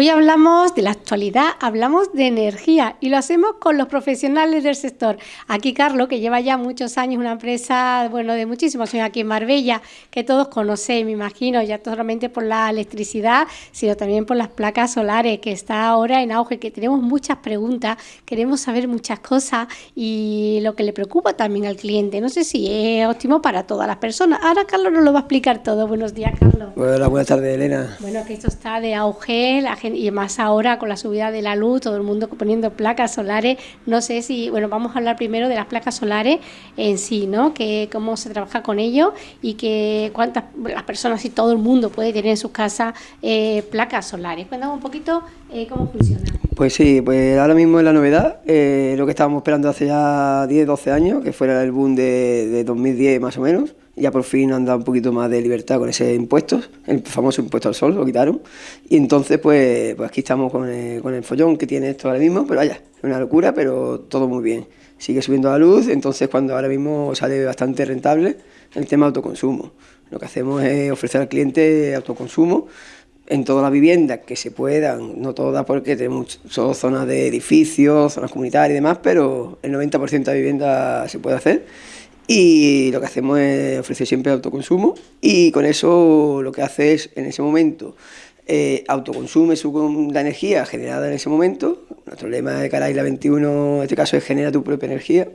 Hoy hablamos de la actualidad, hablamos de energía y lo hacemos con los profesionales del sector. Aquí Carlos, que lleva ya muchos años una empresa, bueno, de muchísimos años aquí en Marbella, que todos conocéis, me imagino, ya solamente por la electricidad, sino también por las placas solares, que está ahora en auge, que tenemos muchas preguntas, queremos saber muchas cosas y lo que le preocupa también al cliente. No sé si es óptimo para todas las personas. Ahora Carlos nos lo va a explicar todo. Buenos días, Carlos. Hola, buenas tardes, Elena. Bueno, que esto está de auge, la y más ahora con la subida de la luz, todo el mundo poniendo placas solares. No sé si, bueno, vamos a hablar primero de las placas solares en sí, ¿no? Que cómo se trabaja con ello y que cuántas las personas y todo el mundo puede tener en sus casas eh, placas solares. Cuéntame un poquito eh, cómo funciona. Pues sí, pues ahora mismo es la novedad, eh, lo que estábamos esperando hace ya 10, 12 años, que fuera el boom de 2010 más o menos ya por fin han dado un poquito más de libertad con ese impuesto, el famoso impuesto al sol, lo quitaron. Y entonces, pues, pues aquí estamos con el, con el follón que tiene esto ahora mismo, pero vaya, es una locura, pero todo muy bien. Sigue subiendo la luz, entonces cuando ahora mismo sale bastante rentable el tema autoconsumo. Lo que hacemos es ofrecer al cliente autoconsumo en todas las viviendas que se puedan, no todas porque tenemos solo zonas de edificios, zonas comunitarias y demás, pero el 90% de viviendas se puede hacer y lo que hacemos es ofrecer siempre autoconsumo y con eso lo que hace es en ese momento eh, autoconsume su, la energía generada en ese momento. Nuestro lema de cara a Isla 21 en este caso es genera tu propia energía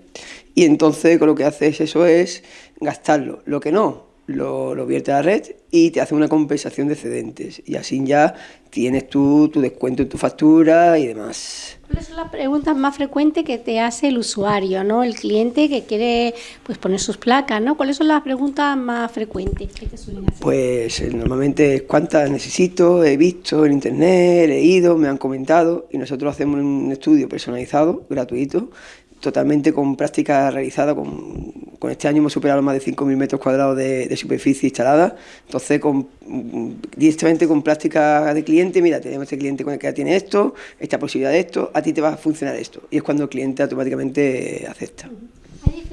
y entonces con lo que hace es eso es gastarlo. Lo que no, lo, lo vierte a la red y te hace una compensación de excedentes y así ya tienes tú tu descuento en tu factura y demás. ¿Cuáles son las preguntas más frecuentes que te hace el usuario, ¿no? el cliente que quiere pues, poner sus placas? ¿no? ¿Cuáles son las preguntas más frecuentes que te suelen hacer? Pues eh, normalmente cuántas necesito, he visto en internet, he leído, me han comentado y nosotros hacemos un estudio personalizado, gratuito, totalmente con práctica realizada, con, con, este año hemos superado más de 5.000 metros cuadrados de, superficie instalada, entonces con, directamente con práctica de cliente, mira, tenemos este cliente con el que tiene esto, esta posibilidad de esto, a ti te va a funcionar esto, y es cuando el cliente automáticamente acepta.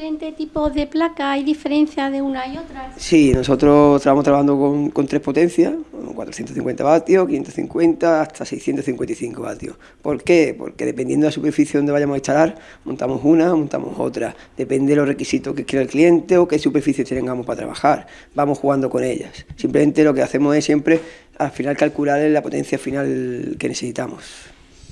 ¿Hay diferentes tipos de placas? ¿Hay diferencia de una y otra? Sí, nosotros estamos trabajando con, con tres potencias, 450 vatios, 550 hasta 655 vatios. ¿Por qué? Porque dependiendo de la superficie donde vayamos a instalar, montamos una, montamos otra. Depende de los requisitos que quiera el cliente o qué superficie tengamos para trabajar. Vamos jugando con ellas. Simplemente lo que hacemos es siempre al final calcular la potencia final que necesitamos.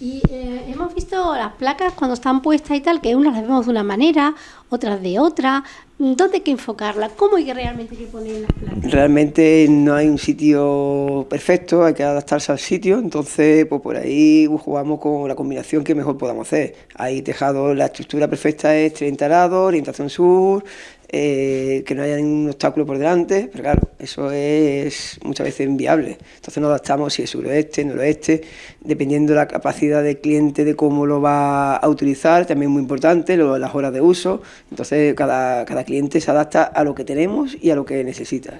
Y eh, hemos visto las placas cuando están puestas y tal, que unas las vemos de una manera, otras de otra. ¿Dónde hay que enfocarla? ¿Cómo hay que realmente que poner las placas? Realmente no hay un sitio perfecto, hay que adaptarse al sitio, entonces pues por ahí jugamos con la combinación que mejor podamos hacer. Hay tejado, la estructura perfecta es 30 grados, orientación sur, eh, que no haya ningún obstáculo por delante, pero claro, eso es muchas veces inviable. Entonces nos adaptamos si es suroeste, noroeste, dependiendo de la capacidad del cliente, de cómo lo va a utilizar, también muy importante, las horas de uso. Entonces cada, cada cliente se adapta a lo que tenemos y a lo que necesita.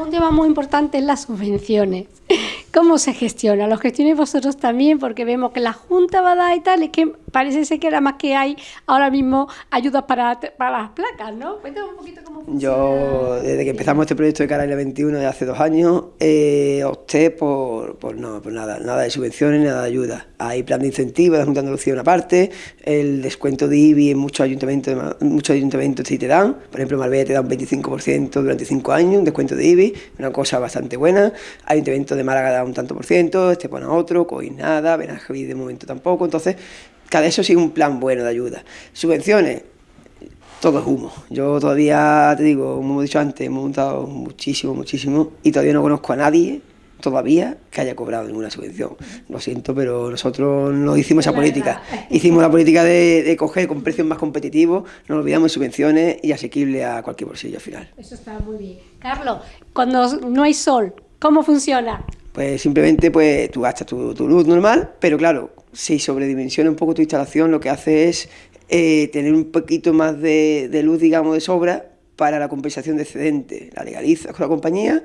un tema muy importante es las subvenciones. ¿Cómo se gestiona? ¿Lo gestionáis vosotros también? Porque vemos que la Junta va a dar y tal, es que parece ser que era más que hay ahora mismo ayudas para, para las placas, ¿no? Cuéntame un poquito cómo funciona. Yo, desde que empezamos este proyecto de Caraile 21 de hace dos años, eh, opté por, por, no, por nada, nada de subvenciones, nada de ayuda. Hay plan de incentivos, la Junta de Andalucía una parte, el descuento de IBI en muchos ayuntamientos, muchos ayuntamientos sí te dan, por ejemplo, Marbella te da un 25% durante cinco años, un descuento de IBI, una cosa bastante buena. Ayuntamiento de Málaga da un tanto por ciento, este pone otro, COIN nada, Benajaví de momento tampoco, entonces cada eso sí un plan bueno de ayuda. Subvenciones, todo es humo. Yo todavía, te digo, como he dicho antes, hemos montado muchísimo, muchísimo y todavía no conozco a nadie todavía que haya cobrado ninguna subvención. Lo siento, pero nosotros no hicimos esa política. Hicimos la política de, de, coger con precios más competitivos, no olvidamos subvenciones y asequible a cualquier bolsillo al final. Eso está muy bien. Carlos, cuando no hay sol, ¿cómo funciona? Pues simplemente pues tú gastas tu, luz normal, pero claro, si sobredimensiona un poco tu instalación, lo que hace es eh, tener un poquito más de, luz, digamos, de sobra para la compensación de excedente. La legalizas con la compañía,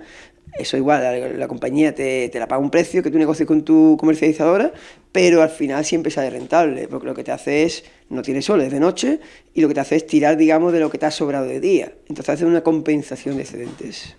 eso igual, la, compañía te, te, la paga un precio que tú negocies con tu comercializadora, pero al final siempre sale rentable, porque lo que te hace es, no tiene sol, es de noche, y lo que te hace es tirar, digamos, de lo que te ha sobrado de día. Entonces hace una compensación de excedentes.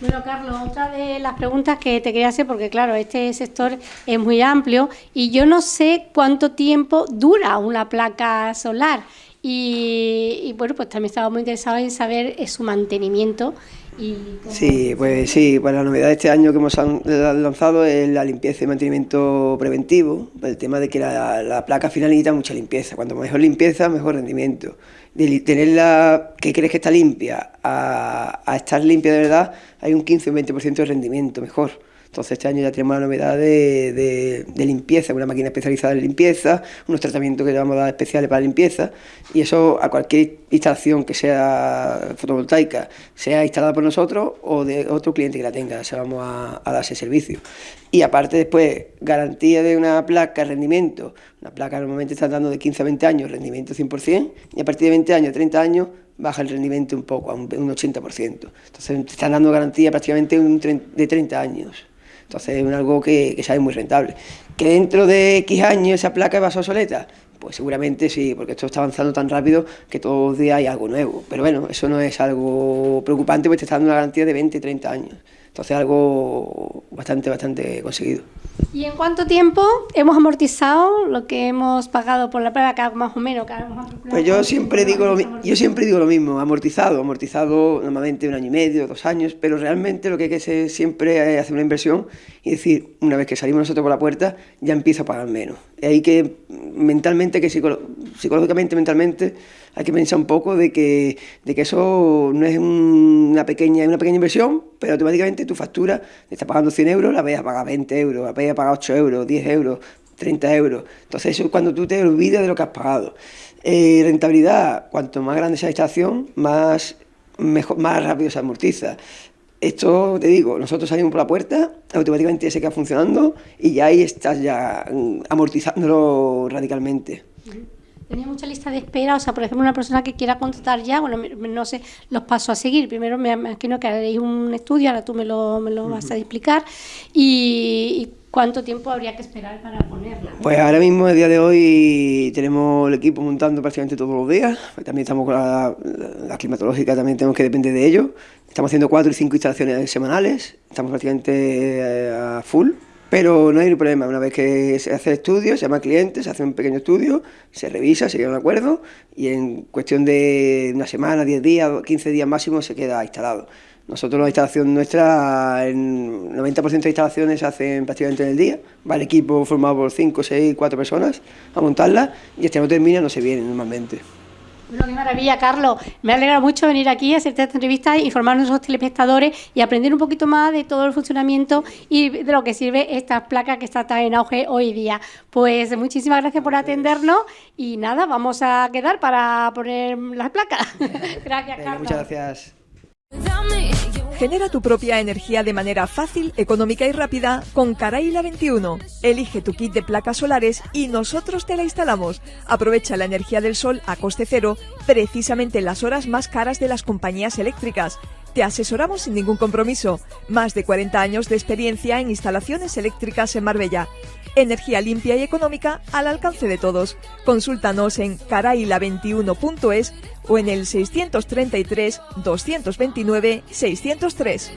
Bueno, Carlos, otra de las preguntas que te quería hacer, porque claro, este sector es muy amplio y yo no sé cuánto tiempo dura una placa solar. Y, bueno, pues también estaba muy interesado en saber eh, su mantenimiento. Y sí, pues sí, pues la novedad de este año que hemos lanzado es la limpieza y mantenimiento preventivo, el tema de que la, la placa final necesita mucha limpieza, cuanto mejor limpieza, mejor rendimiento. De tenerla que crees que está limpia a, a estar limpia de verdad, hay un 15 o 20% de rendimiento mejor. Entonces este año ya tenemos la novedad de, limpieza, una máquina especializada en limpieza, unos tratamientos que le vamos a dar especiales para limpieza y eso a cualquier instalación que sea fotovoltaica, sea instalada por nosotros o de otro cliente que la tenga, se vamos a, dar ese servicio. Y aparte después, garantía de una placa, rendimiento, una placa normalmente está dando de 15 a 20 años, rendimiento 100%, y a partir de 20 años, 30 años, baja el rendimiento un poco, a un, 80%. Entonces te están dando garantía prácticamente de 30 años. Entonces es algo que, que sale muy rentable. ¿Que dentro de X años esa placa va a ser obsoleta? Pues seguramente sí, porque esto está avanzando tan rápido que todos los días hay algo nuevo. Pero bueno, eso no es algo preocupante porque te está dando una garantía de 20, 30 años. Entonces algo bastante, bastante conseguido. ¿Y en cuánto tiempo hemos amortizado lo que hemos pagado por la placa, más o menos? Pues yo siempre, digo lo, yo siempre digo lo mismo, amortizado, amortizado normalmente un año y medio, dos años, pero realmente lo que hay que hacer siempre es hacer una inversión y decir, una vez que salimos nosotros por la puerta, ya empiezo a pagar menos. Hay que mentalmente, que psicológicamente, mentalmente, hay que pensar un poco de que, de que eso no es una pequeña, una pequeña inversión, pero automáticamente tu factura, te está pagando 100 euros, la veas a pagar 20 euros, la veas a pagar 8 euros, 10 euros, 30 euros. Entonces eso es cuando tú te olvidas de lo que has pagado. Eh, rentabilidad, cuanto más grande sea la instalación, más, mejor, más rápido se amortiza. Esto, te digo, nosotros salimos por la puerta, automáticamente se queda funcionando y ya ahí estás ya mm, amortizándolo radicalmente. Tenía mucha lista de espera, o sea, por ejemplo, una persona que quiera contratar ya, bueno, no sé los pasos a seguir. Primero me imagino que haréis un estudio, ahora tú me lo, me lo vas a explicar. Y, ¿Cuánto tiempo habría que esperar para ponerla? Pues ahora mismo, el día de hoy, tenemos el equipo montando prácticamente todos los días. También estamos con la, climatológica, también tenemos que depender de ello. Estamos haciendo cuatro y cinco instalaciones semanales. Estamos prácticamente eh, a full. Pero no hay problema, una vez que se hace estudio, se llama cliente, se hace un pequeño estudio, se revisa, se llega a un acuerdo y en cuestión de una semana, 10 días, 15 días máximo se queda instalado. Nosotros la instalación nuestra, el 90% de instalaciones se hacen prácticamente en el día, va el equipo formado por 5, 6, 4 personas a montarla y este no termina, no se viene normalmente. Bueno, qué maravilla, Carlos. Me alegra mucho venir aquí a hacerte esta entrevista, informarnos a los telespectadores y aprender un poquito más de todo el funcionamiento y de lo que sirve esta placa que está tan en auge hoy día. Pues muchísimas gracias por atendernos y nada, vamos a quedar para poner las placas. gracias, Carlos. Muchas gracias. Genera tu propia energía de manera fácil, económica y rápida con Caraila 21. Elige tu kit de placas solares y nosotros te la instalamos. Aprovecha la energía del sol a coste cero, precisamente en las horas más caras de las compañías eléctricas. Te asesoramos sin ningún compromiso. Más de 40 años de experiencia en instalaciones eléctricas en Marbella. Energía limpia y económica al alcance de todos. Consúltanos en caraila21.es o en el 633 229 603.